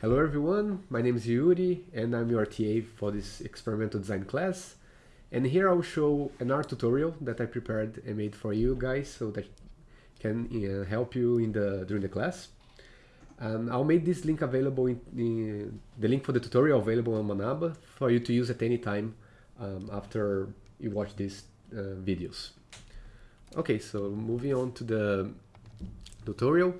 Hello everyone, my name is Yuri and I'm your TA for this experimental design class. And here I'll show an R tutorial that I prepared and made for you guys so that can uh, help you in the during the class. And I'll make this link available in, in, the link for the tutorial available on Manaba for you to use at any time um, after you watch these uh, videos. Okay, so moving on to the tutorial.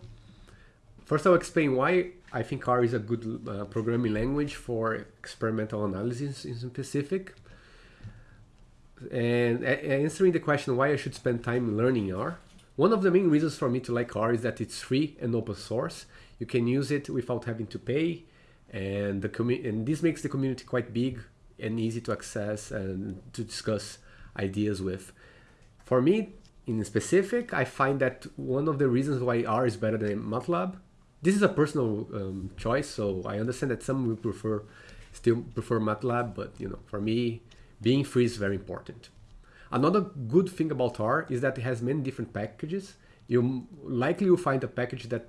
First, I'll explain why I think R is a good uh, programming language for experimental analysis in specific. And answering the question why I should spend time learning R, one of the main reasons for me to like R is that it's free and open source. You can use it without having to pay, and the and this makes the community quite big and easy to access and to discuss ideas with. For me, in specific, I find that one of the reasons why R is better than MATLAB this is a personal um, choice, so I understand that some will prefer still prefer MATLAB, but you know, for me, being free is very important. Another good thing about R is that it has many different packages. You likely will find a package that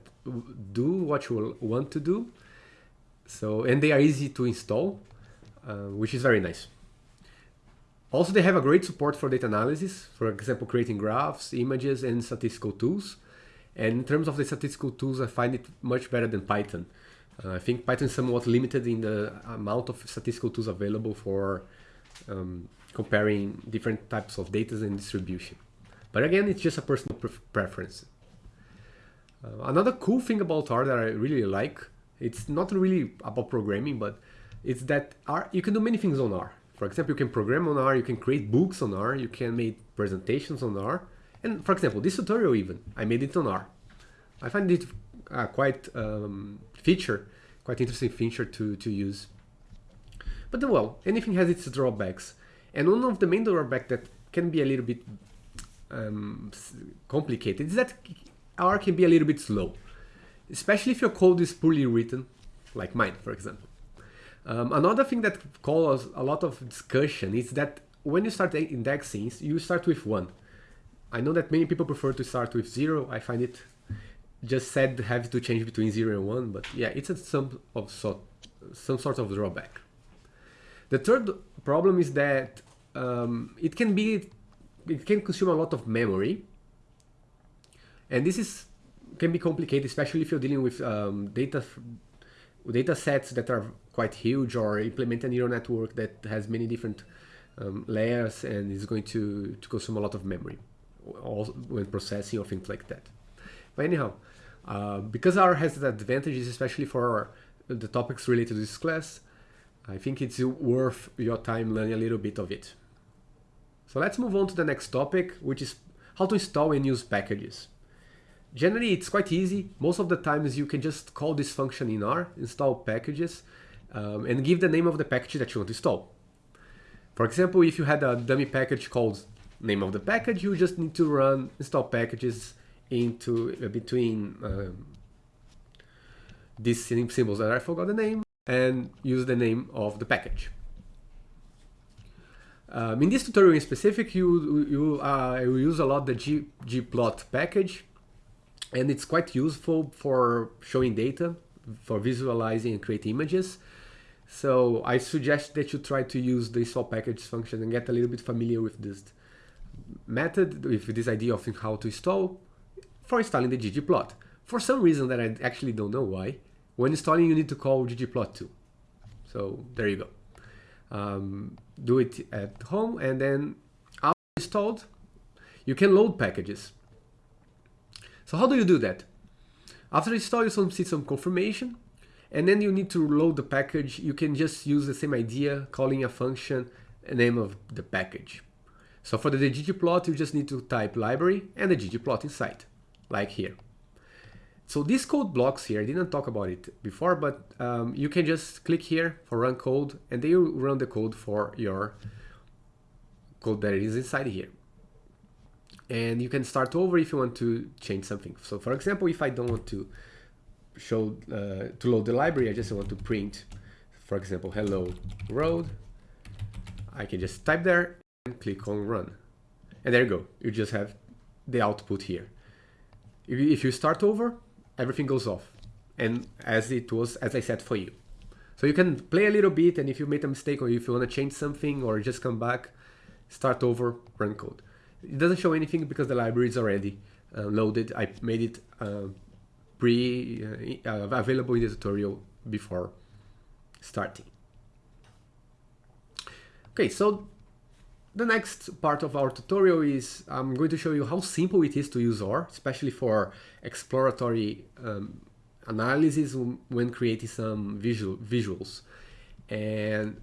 do what you want to do. So, and they are easy to install, uh, which is very nice. Also, they have a great support for data analysis, for example, creating graphs, images, and statistical tools. And in terms of the statistical tools, I find it much better than Python. Uh, I think Python is somewhat limited in the amount of statistical tools available for um, comparing different types of data and distribution. But again, it's just a personal pre preference. Uh, another cool thing about R that I really like, it's not really about programming, but it's that R, you can do many things on R. For example, you can program on R, you can create books on R, you can make presentations on R, and for example, this tutorial even, I made it on R. I find it uh, quite um, feature, quite interesting feature to, to use. But well, anything has its drawbacks. And one of the main drawbacks that can be a little bit um, complicated is that R can be a little bit slow, especially if your code is poorly written, like mine, for example. Um, another thing that causes a lot of discussion is that when you start indexing, you start with one. I know that many people prefer to start with zero. I find it just sad to have to change between zero and one, but yeah, it's a, some of so, some sort of drawback. The third problem is that um, it can be it can consume a lot of memory, and this is can be complicated, especially if you're dealing with um, data data sets that are quite huge or implement a neural network that has many different um, layers and is going to, to consume a lot of memory when processing or things like that. But anyhow, uh, because R has the advantages, especially for the topics related to this class, I think it's worth your time learning a little bit of it. So let's move on to the next topic, which is how to install and use packages. Generally, it's quite easy. Most of the times you can just call this function in R, install packages, um, and give the name of the package that you want to install. For example, if you had a dummy package called name of the package, you just need to run install packages into uh, between um, these symbols that I forgot the name and use the name of the package. Um, in this tutorial in specific, you, you uh, will use a lot the G, ggplot package and it's quite useful for showing data, for visualizing and creating images. So I suggest that you try to use the install package function and get a little bit familiar with this method with this idea of how to install for installing the ggplot. For some reason that I actually don't know why, when installing you need to call ggplot2. So there you go. Um, do it at home and then after installed, you can load packages. So how do you do that? After install, you see some confirmation, and then you need to load the package. You can just use the same idea, calling a function, name of the package. So for the ggplot, you just need to type library and the ggplot inside, like here. So these code blocks here, I didn't talk about it before, but um, you can just click here for run code and they will run the code for your code that is inside here. And you can start over if you want to change something. So for example, if I don't want to show, uh, to load the library, I just want to print, for example, hello road. I can just type there and click on run. And there you go, you just have the output here. If you start over, everything goes off. and as it was, as I said for you. So you can play a little bit and if you made a mistake or if you want to change something or just come back, start over, run code. It doesn't show anything because the library is already uh, loaded. I made it uh, pre uh, available in the tutorial before starting. Okay, so the next part of our tutorial is I'm going to show you how simple it is to use R, especially for exploratory um, analysis when creating some visual visuals. And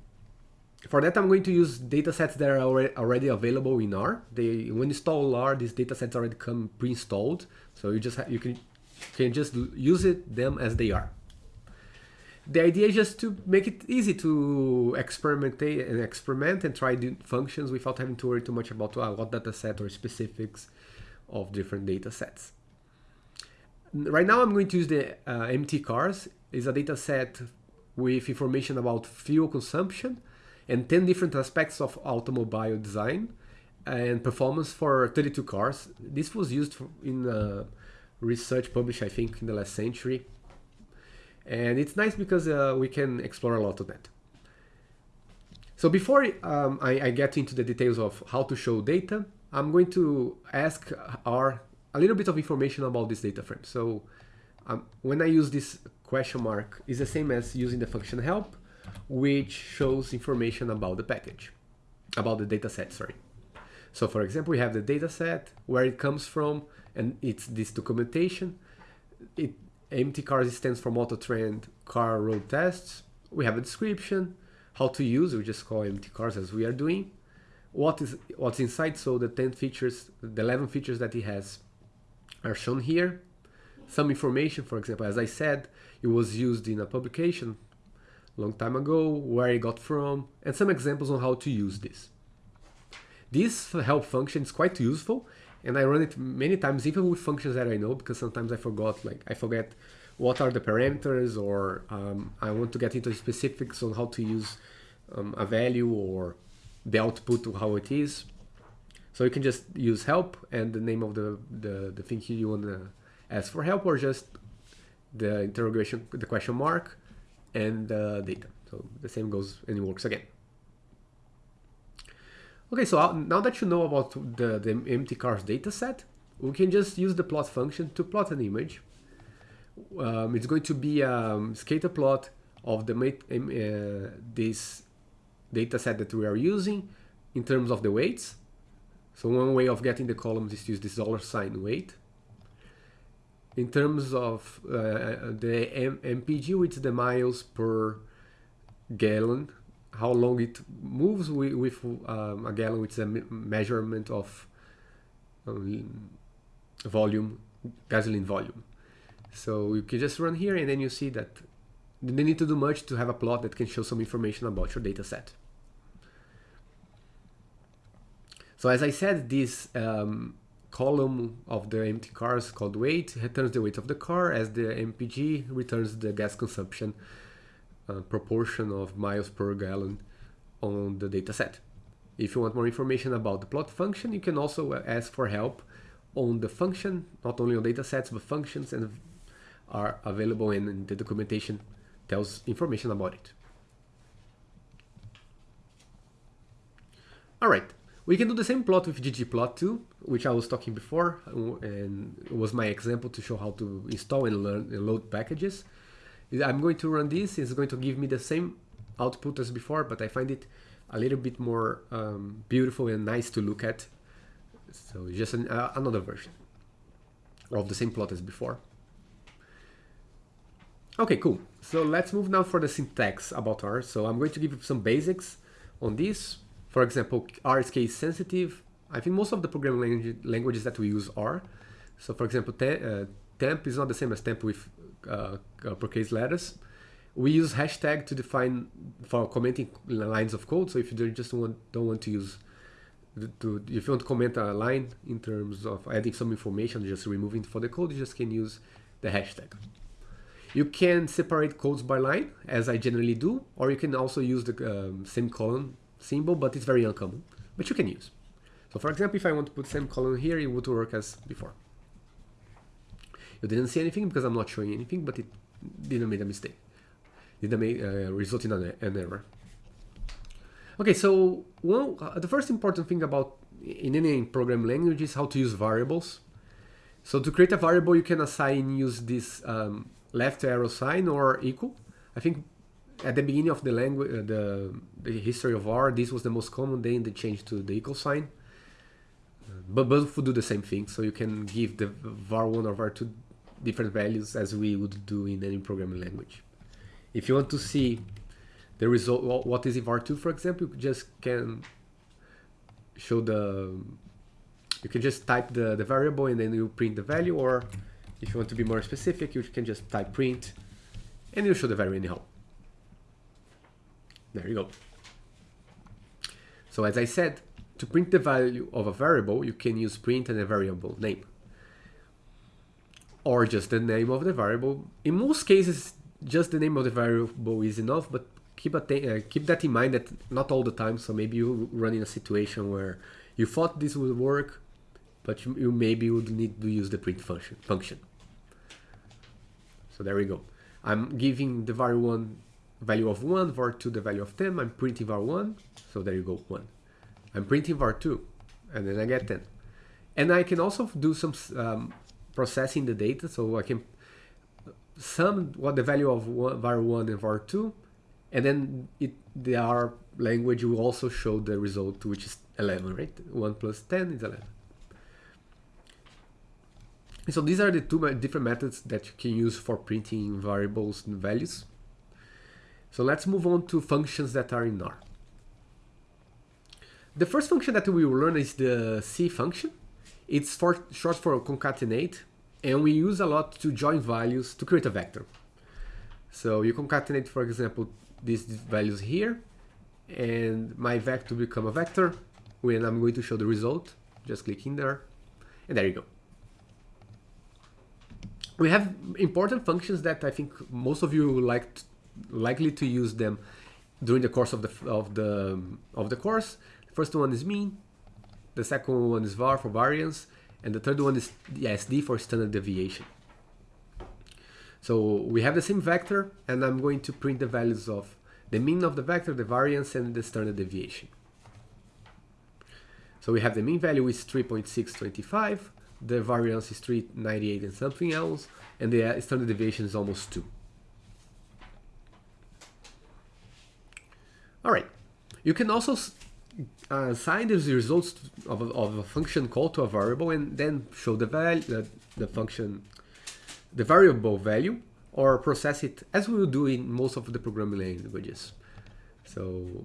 for that, I'm going to use datasets that are already available in R. They, when you install R, these datasets already come pre-installed, so you just you can can just use it them as they are. The idea is just to make it easy to experiment and experiment and try functions without having to worry too much about uh, what dataset or specifics of different datasets. Right now I'm going to use the uh, MT cars. It's a data set with information about fuel consumption and 10 different aspects of automobile design and performance for 32 cars. This was used in uh, research published, I think, in the last century. And it's nice because uh, we can explore a lot of that. So before um, I, I, get into the details of how to show data, I'm going to ask R a little bit of information about this data frame. So um, when I use this question mark, it's the same as using the function help, which shows information about the package, about the data set, sorry. So for example, we have the data set, where it comes from, and it's this documentation. It MT cars stands for Motor Trend car road tests. We have a description, how to use, we just call MT cars as we are doing. What is what's inside, so the 10 features, the 11 features that it has are shown here. Some information, for example, as I said, it was used in a publication long time ago, where it got from, and some examples on how to use this. This help function is quite useful, and I run it many times, even with functions that I know, because sometimes I forgot, like I forget what are the parameters, or um, I want to get into specifics on how to use um, a value or the output to how it is. So you can just use help and the name of the, the, the thing you want to ask for help or just the interrogation, the question mark and the data. So the same goes and it works again. Okay, so now that you know about the, the MT cars dataset, we can just use the plot function to plot an image. Um, it's going to be a um, scatter plot of the uh, this dataset that we are using in terms of the weights. So one way of getting the columns is to use this dollar sign weight. In terms of uh, the M MPG, which is the miles per gallon, how long it moves with, with um, a gallon, which is a measurement of um, volume, gasoline volume. So you can just run here and then you see that you don't need to do much to have a plot that can show some information about your data set. So as I said, this um, column of the MT cars called weight returns the weight of the car as the MPG returns the gas consumption proportion of miles per gallon on the data set. If you want more information about the plot function, you can also uh, ask for help on the function, not only on data sets, but functions and are available and the documentation tells information about it. All right, we can do the same plot with ggplot2, which I was talking before, and was my example to show how to install and learn and load packages. I'm going to run this, it's going to give me the same output as before, but I find it a little bit more um, beautiful and nice to look at. So just an, uh, another version of the same plot as before. Okay, cool. So let's move now for the syntax about R. So I'm going to give you some basics on this. For example, R is case sensitive. I think most of the programming languages that we use are. So for example, te uh, temp is not the same as temp with uh, uppercase letters. We use hashtag to define for commenting lines of code. So if you just want, don't want to use, to, if you want to comment a line in terms of adding some information, just removing for the code, you just can use the hashtag. You can separate codes by line, as I generally do, or you can also use the um, semicolon symbol, but it's very uncommon, but you can use. So for example, if I want to put semicolon here, it would work as before. You didn't see anything because I'm not showing anything, but it didn't make a mistake. Didn't make, uh, result in an, an error. Okay, so one, uh, the first important thing about in any programming language is how to use variables. So to create a variable, you can assign use this um, left arrow sign or equal. I think at the beginning of the language, uh, the, the history of R, this was the most common. Then they changed to the equal sign. But both would do the same thing. So you can give the var1 or var2 different values as we would do in any programming language. If you want to see the result, what is var2, for example, you just can show the, you can just type the, the variable and then you print the value, or if you want to be more specific, you can just type print and you show the value anyhow. There you go. So as I said, to print the value of a variable, you can use print and a variable name. Or just the name of the variable. In most cases, just the name of the variable is enough, but keep, uh, keep that in mind that not all the time, so maybe you run in a situation where you thought this would work, but you, you maybe would need to use the print function. function. So there we go. I'm giving the var1 value of 1, var2 the value of 10, I'm printing var1, so there you go, 1. I'm printing var2, and then I get 10. And I can also do some um, processing the data, so I can sum what the value of var1 and var2, and then it, the R language will also show the result, which is 11, right? 1 plus 10 is 11. So these are the two different methods that you can use for printing variables and values. So let's move on to functions that are in R. The first function that we will learn is the C function. It's for, short for concatenate, and we use a lot to join values to create a vector. So you concatenate, for example, these values here, and my vector become a vector when I'm going to show the result. Just click in there, and there you go. We have important functions that I think most of you like likely to use them during the course of the of the of the course. The first one is mean, the second one is var for variance, and the third one is the SD for standard deviation. So we have the same vector, and I'm going to print the values of the mean of the vector, the variance, and the standard deviation. So we have the mean value is 3.625, the variance is 398 and something else, and the uh, standard deviation is almost 2. All right. You can also uh, assign the results of a, of a function call to a variable and then show the value, the, the function, the variable value, or process it as we will do in most of the programming languages. So,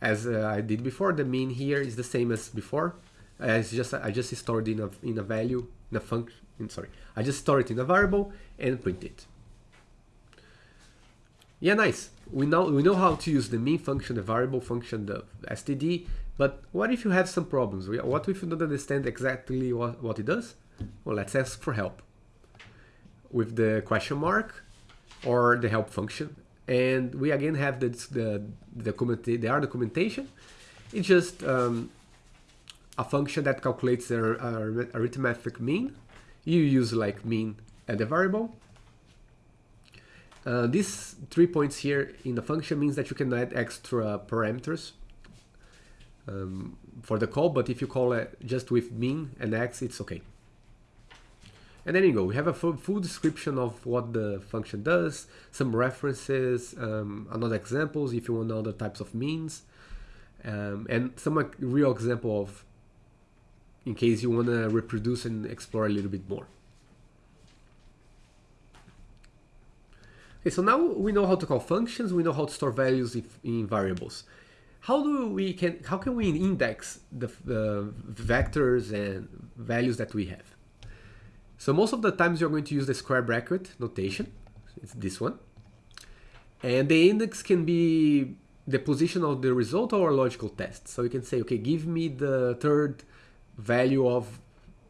as uh, I did before, the mean here is the same as before. As just I just stored in a in a value in a function. Sorry, I just store it in a variable and print it. Yeah, nice we know we know how to use the mean function, the variable function, the std. But what if you have some problems? What if you don't understand exactly what, what it does? Well, let's ask for help with the question mark or the help function. And we again have the the, the, document, the R documentation. It's just um, a function that calculates the arithmetic mean. You use like mean and the variable uh, these three points here in the function means that you can add extra parameters um, for the call, but if you call it just with mean and x, it's okay. And then you go, we have a full, full description of what the function does, some references, um, another examples if you want other types of means, um, and some like, real example of in case you want to reproduce and explore a little bit more. Okay, so now we know how to call functions, we know how to store values if, in variables. How do we can how can we index the, the vectors and values that we have? So most of the times you're going to use the square bracket notation. It's this one. And the index can be the position of the result or logical test. So you can say, okay, give me the third value of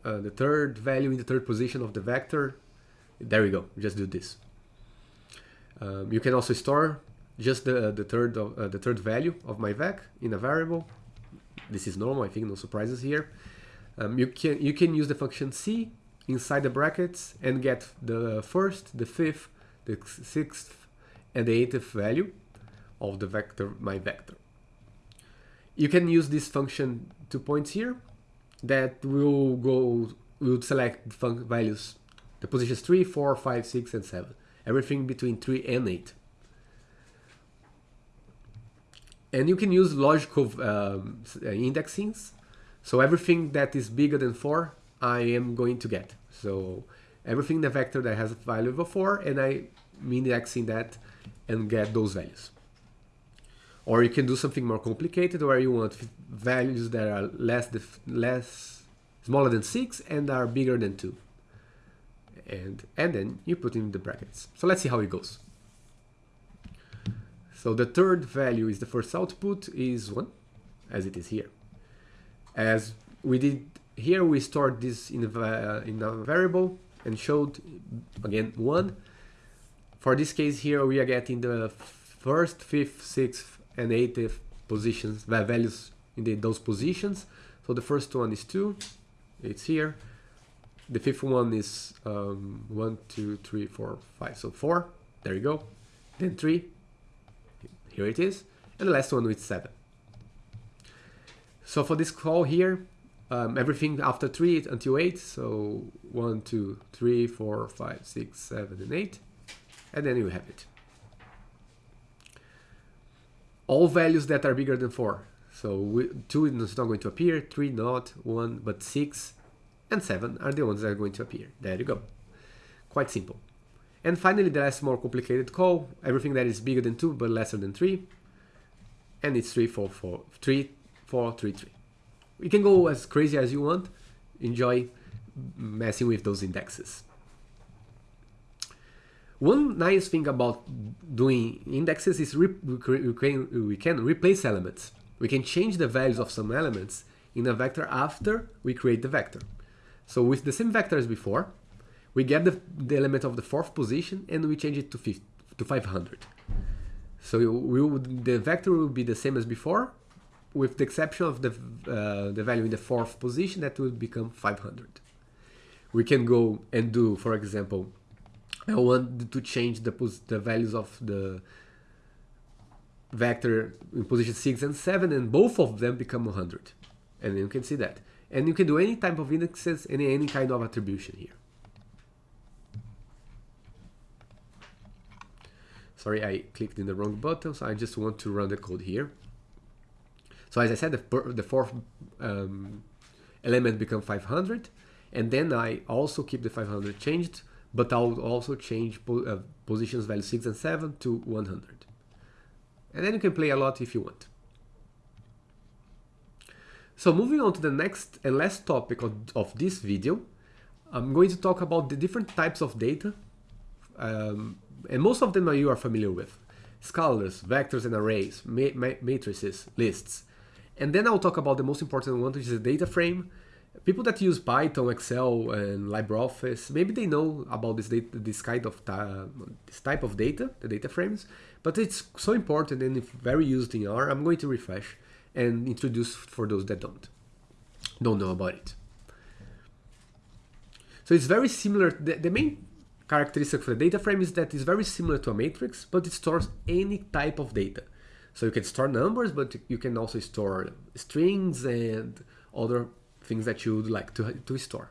uh, the third value in the third position of the vector. There we go. Just do this. Um, you can also store just the, the third of, uh, the third value of my vec in a variable. This is normal, I think no surprises here. Um, you can you can use the function c inside the brackets and get the first, the fifth, the sixth and the eighth value of the vector, my vector. You can use this function two points here that will go, will select values, the positions 3, 4, 5, 6, and 7. Everything between 3 and 8. And you can use logical um, indexings. So everything that is bigger than 4, I am going to get. So everything in the vector that has a value of 4, and I indexing that and get those values. Or you can do something more complicated where you want values that are less, less smaller than 6 and are bigger than 2. And, and then you put in the brackets. So let's see how it goes. So the third value is the first output is 1, as it is here. As we did here, we stored this in a, in a variable and showed, again, 1. For this case here, we are getting the first, fifth, sixth, and eighth positions, values in the, those positions. So the first one is 2, it's here. The fifth one is um, 1, 2, 3, 4, 5, so 4, there you go. Then 3, here it is. And the last one with 7. So for this call here, um, everything after 3 until 8, so 1, 2, 3, 4, 5, 6, 7, and 8. And then you have it all values that are bigger than 4. So we, 2 is not going to appear, 3 not, 1 but 6 and 7 are the ones that are going to appear. There you go. Quite simple. And finally the last more complicated call, everything that is bigger than 2 but lesser than 3. And it's 3, 4, 4, 3, 4, 3, 3. You can go as crazy as you want. Enjoy messing with those indexes. One nice thing about doing indexes is we can, we can replace elements. We can change the values of some elements in a vector after we create the vector. So with the same vector as before, we get the, the element of the fourth position and we change it to, 50, to 500. So we would, the vector will be the same as before, with the exception of the, uh, the value in the fourth position that will become 500. We can go and do, for example, I want to change the, the values of the vector in position 6 and 7 and both of them become 100 and you can see that and you can do any type of indexes any any kind of attribution here sorry I clicked in the wrong button so I just want to run the code here so as I said the, the fourth um, element become 500 and then I also keep the 500 changed but I'll also change po uh, positions value 6 and 7 to 100. And then you can play a lot if you want. So moving on to the next and last topic of, of this video, I'm going to talk about the different types of data, um, and most of them you are familiar with. Scalars, vectors and arrays, ma ma matrices, lists. And then I'll talk about the most important one, which is a data frame, people that use Python, Excel, and LibreOffice, maybe they know about this data, this kind of this type of data, the data frames, but it's so important and very used in R. I'm going to refresh and introduce for those that don't don't know about it. So it's very similar. The, the main characteristic for the data frame is that it's very similar to a matrix, but it stores any type of data. So you can store numbers, but you can also store strings and other things that you would like to, to store.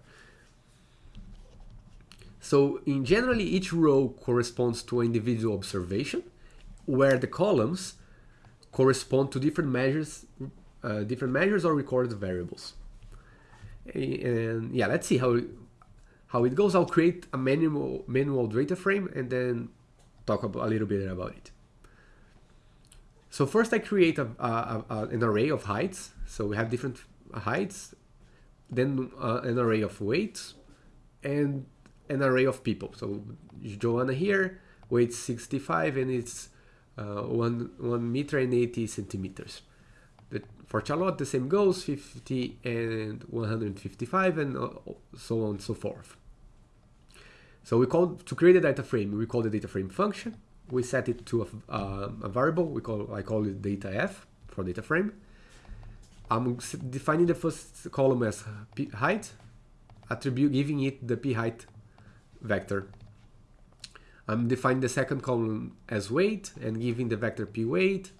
So in generally, each row corresponds to an individual observation, where the columns correspond to different measures, uh, different measures or recorded variables. And yeah, let's see how how it goes. I'll create a manual manual data frame and then talk about, a little bit about it. So first I create a, a, a, an array of heights. So we have different heights then uh, an array of weights, and an array of people. So Joanna here, weight 65 and it's uh, one, 1 meter and 80 centimeters. The, for Charlotte, the same goes, 50 and 155 and uh, so on and so forth. So we call, to create a data frame, we call the data frame function. We set it to a, uh, a variable, we call, I call it data f for data frame. I'm defining the first column as p height, attribute giving it the p height vector. I'm defining the second column as weight and giving the vector p weight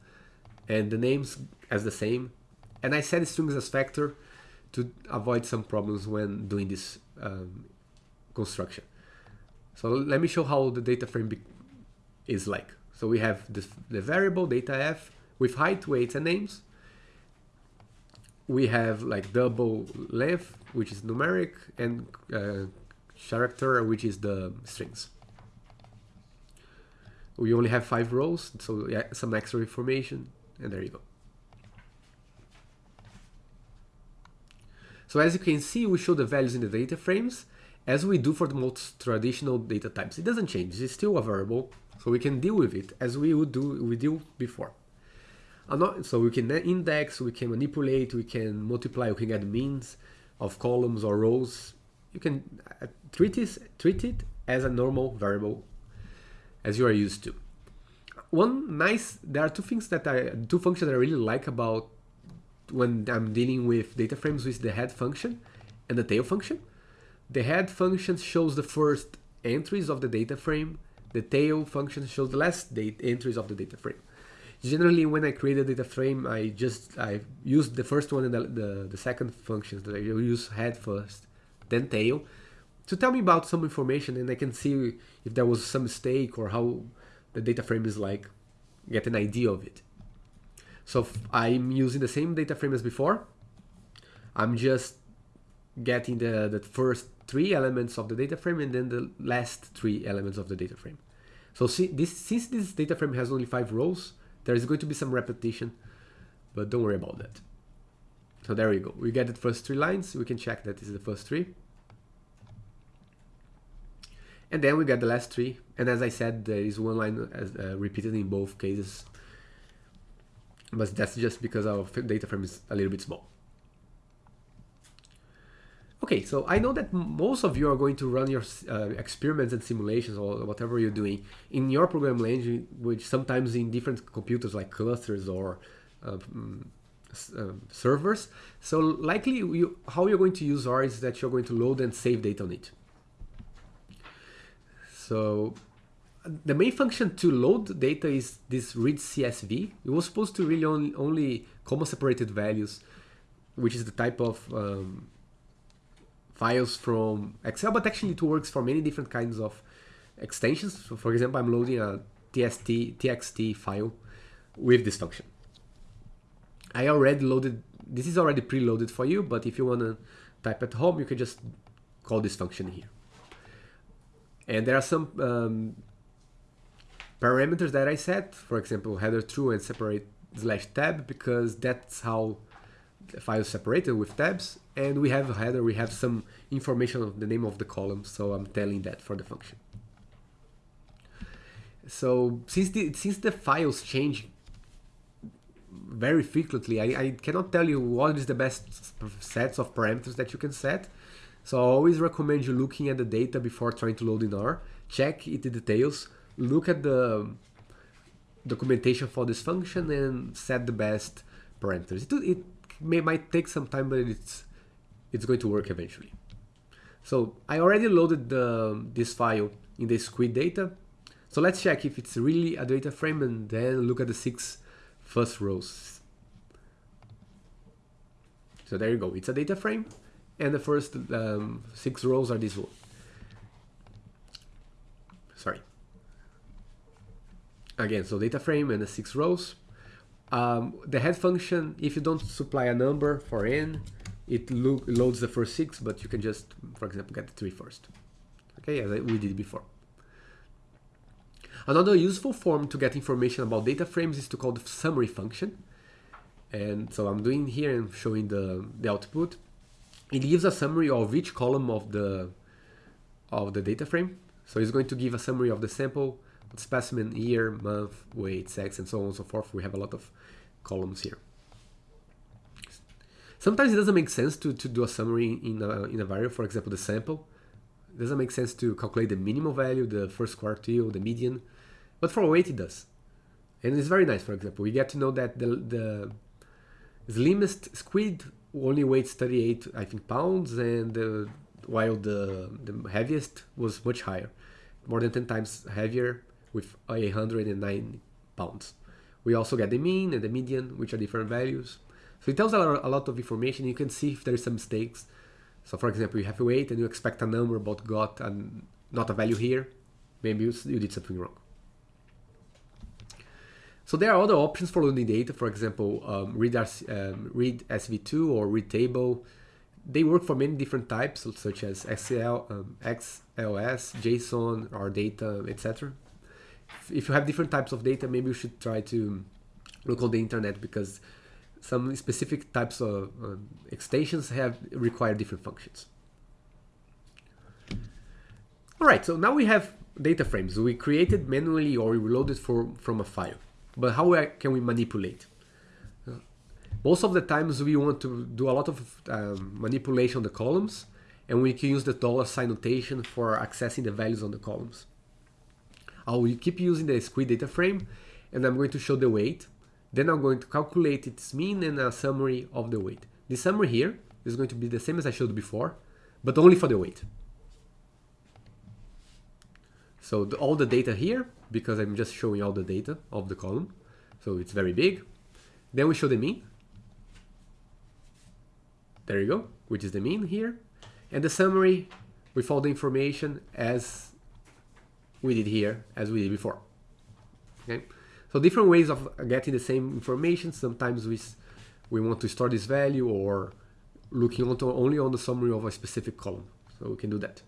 and the names as the same. And I set strings as factor to avoid some problems when doing this um, construction. So let me show how the data frame is like. So we have this, the variable data f with height, weights, and names. We have like double length, which is numeric, and uh, character, which is the strings. We only have five rows, so yeah, some extra information, and there you go. So as you can see, we show the values in the data frames as we do for the most traditional data types. It doesn't change, it's still a variable, so we can deal with it as we would do we deal before. So we can index, we can manipulate, we can multiply, we can add means of columns or rows. You can uh, treat, this, treat it as a normal variable as you are used to. One nice, there are two things that I, two functions that I really like about when I'm dealing with data frames with the head function and the tail function. The head function shows the first entries of the data frame. The tail function shows the last entries of the data frame. Generally, when I create a data frame, I just I use the first one and the, the, the second functions that I use head first, then tail, to tell me about some information and I can see if there was some mistake or how the data frame is like, get an idea of it. So I'm using the same data frame as before. I'm just getting the, the first three elements of the data frame and then the last three elements of the data frame. So see, this, since this data frame has only five rows, there is going to be some repetition, but don't worry about that. So there we go. We get the first three lines. We can check that is the first three. And then we get the last three. And as I said, there is one line as, uh, repeated in both cases. But that's just because our data frame is a little bit small. Okay, so I know that most of you are going to run your uh, experiments and simulations or whatever you're doing in your program language, which sometimes in different computers like clusters or uh, uh, servers. So likely you, how you're going to use R is that you're going to load and save data on it. So the main function to load data is this read CSV. It was supposed to really only, only comma separated values, which is the type of um, files from Excel, but actually it works for many different kinds of extensions. So for example, I'm loading a TST, TXT file with this function. I already loaded, this is already preloaded for you, but if you want to type at home, you can just call this function here. And there are some um, parameters that I set, for example, header true and separate slash tab, because that's how the file is separated with tabs and we have a header, we have some information of the name of the column, so I'm telling that for the function. So since the, since the files change very frequently, I, I cannot tell you what is the best sets of parameters that you can set. So I always recommend you looking at the data before trying to load in R, check it the details, look at the documentation for this function and set the best parameters. It, it may, might take some time, but it's it's going to work eventually. So I already loaded the, this file in the squid data. So let's check if it's really a data frame and then look at the six first rows. So there you go, it's a data frame and the first um, six rows are this one. Sorry. Again, so data frame and the six rows. Um, the head function, if you don't supply a number for n, it lo loads the first six, but you can just, for example, get the three first. Okay, as we did before. Another useful form to get information about data frames is to call the summary function. And so I'm doing here and showing the, the output. It gives a summary of each column of the of the data frame. So it's going to give a summary of the sample, specimen, year, month, weight, sex, and so on and so forth. We have a lot of columns here. Sometimes it doesn't make sense to, to do a summary in a, in a variable, for example, the sample. It doesn't make sense to calculate the minimal value, the first quartile, the median, but for weight it does. And it's very nice, for example. We get to know that the, the slimmest squid only weighs 38, I think, pounds, and uh, while the, the heaviest was much higher. more than 10 times heavier with 109 pounds. We also get the mean and the median, which are different values. So it tells a lot, of information. You can see if there is some mistakes. So for example, you have a weight and you expect a number but got and not a value here. Maybe you, you did something wrong. So there are other options for loading data. For example, um, read, um, read SV2 or read table. They work for many different types, such as SQL, um, XLS, JSON, or data, etc. If you have different types of data, maybe you should try to look on the internet because some specific types of um, extensions have require different functions. All right, so now we have data frames. We created manually or we loaded for, from a file. But how can we manipulate? Uh, most of the times we want to do a lot of um, manipulation on the columns and we can use the dollar sign notation for accessing the values on the columns. I will keep using the squid data frame and I'm going to show the weight then I'm going to calculate its mean and a summary of the weight. The summary here is going to be the same as I showed before, but only for the weight. So the, all the data here, because I'm just showing all the data of the column, so it's very big. Then we show the mean. There you go, which is the mean here. And the summary with all the information as we did here, as we did before. Okay. So different ways of getting the same information. Sometimes we, we want to store this value or looking onto only on the summary of a specific column. So we can do that.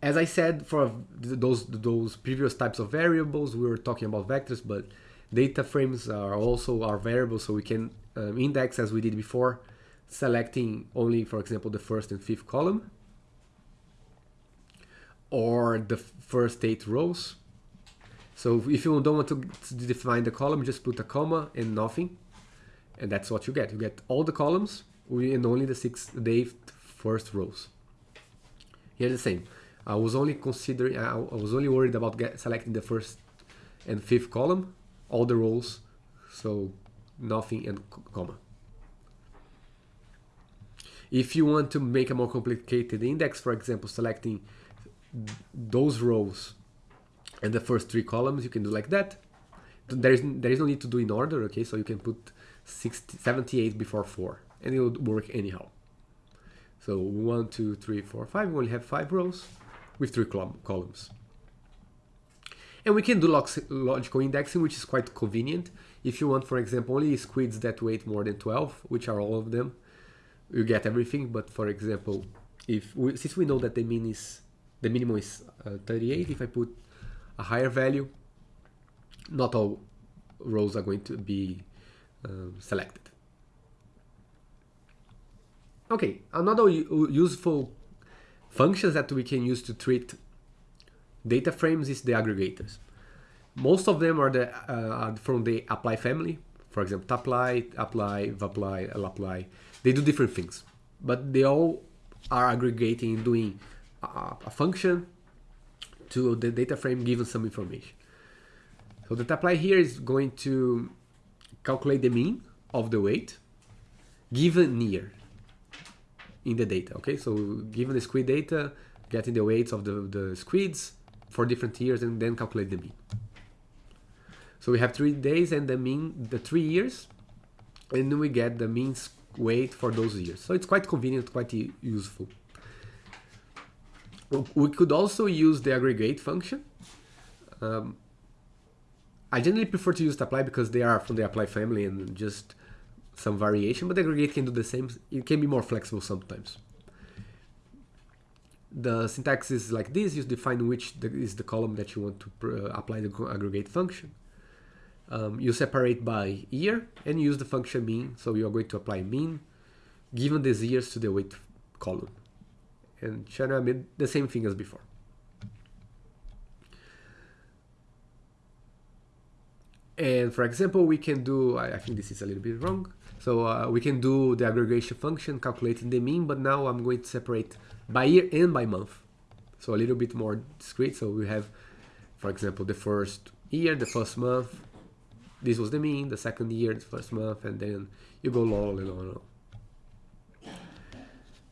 As I said, for those, those previous types of variables, we were talking about vectors, but data frames are also our variables, so we can um, index as we did before, selecting only, for example, the first and fifth column, or the first eight rows, so if you don't want to, define the column, just put a comma and nothing. And that's what you get. You get all the columns and only the six, the first rows. Here the same. I was only considering, I was only worried about get, selecting the first and fifth column, all the rows, so nothing and comma. If you want to make a more complicated index, for example, selecting those rows and the first three columns you can do like that. There is there is no need to do in order okay? So you can put 60, 78 before 4 and it will work anyhow. So one two three four five we only have five rows with three columns. And we can do log logical indexing which is quite convenient. If you want for example only squids that weight more than 12 which are all of them you get everything. But for example if we, since we know that the mean is the minimum is uh, 38 if I put a higher value, not all rows are going to be um, selected. Okay, another useful functions that we can use to treat data frames is the aggregators. Most of them are, the, uh, from the apply family. For example, apply, apply, apply, apply. They do different things, but they all are aggregating doing a, a function to the data frame given some information. So the apply here is going to calculate the mean of the weight given year in the data. Okay, so given the squid data, getting the weights of the, the squids for different years and then calculate the mean. So we have three days and the mean, the three years, and then we get the mean weight for those years. So it's quite convenient, quite useful. We could also use the aggregate function. Um, I generally prefer to use the apply because they are from the apply family and just some variation, but the aggregate can do the same. It can be more flexible sometimes. The syntax is like this, you define which is the column that you want to uh, apply the aggregate function. Um, you separate by year and use the function mean, so you are going to apply mean given these years to the weight column and China made the same thing as before. And for example, we can do, I, I think this is a little bit wrong. So uh, we can do the aggregation function calculating the mean, but now I'm going to separate by year and by month. So a little bit more discrete. So we have, for example, the first year, the first month, this was the mean, the second year, the first month, and then you go on and on and on.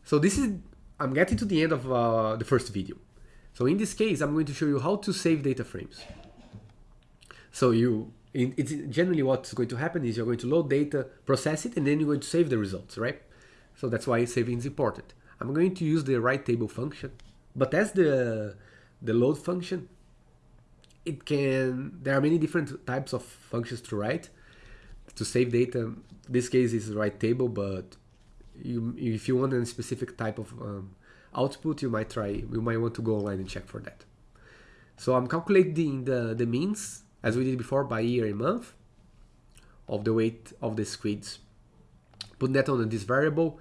So this is I'm getting to the end of uh, the first video. So in this case, I'm going to show you how to save data frames. So you, it's generally what's going to happen is you're going to load data, process it, and then you're going to save the results, right? So that's why saving is important. I'm going to use the write table function, but as the the load function, it can, there are many different types of functions to write to save data. This case is write table, but you, if you want a specific type of um, output, you might try, you might want to go online and check for that. So I'm calculating the, the means, as we did before, by year and month of the weight of the squids. Put that on this variable,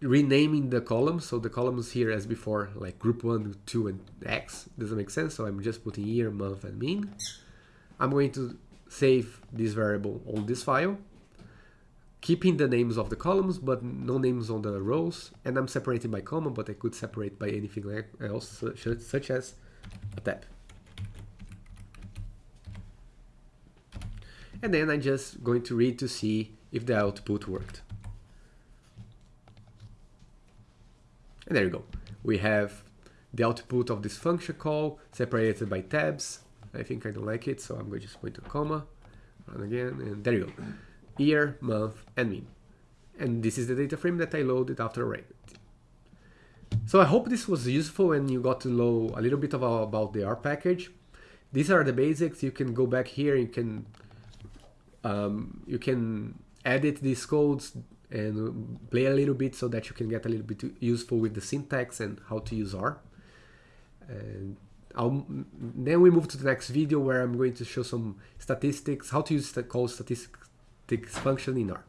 renaming the columns. So the columns here as before, like group 1, 2, and X. Doesn't make sense, so I'm just putting year, month, and mean. I'm going to save this variable on this file, keeping the names of the columns, but no names on the rows. And I'm separating by comma, but I could separate by anything else, such, as a tab. And then I'm just going to read to see if the output worked. And there you go. We have the output of this function call separated by tabs. I think I don't like it, so I'm going to just put a comma, run again, and there you go. Year, month, and mean. And this is the data frame that I loaded after array. So I hope this was useful and you got to know a little bit about the R package. These are the basics. You can go back here. You can um, you can edit these codes, and play a little bit so that you can get a little bit useful with the syntax and how to use R. And I'll, then we move to the next video where I'm going to show some statistics, how to use the call statistics function in R.